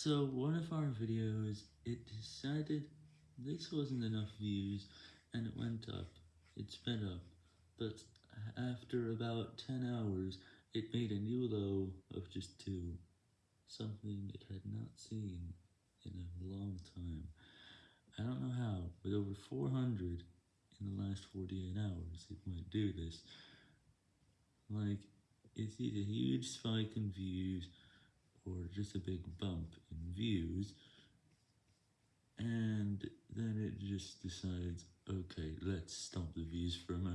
So one of our videos, it decided this wasn't enough views, and it went up, it sped up, but after about 10 hours, it made a new low of just 2, something it had not seen in a long time. I don't know how, but over 400 in the last 48 hours it might do this. Like, it's a huge spike in views, or just a big bump in views, and then it just decides, okay, let's stop the views for a moment.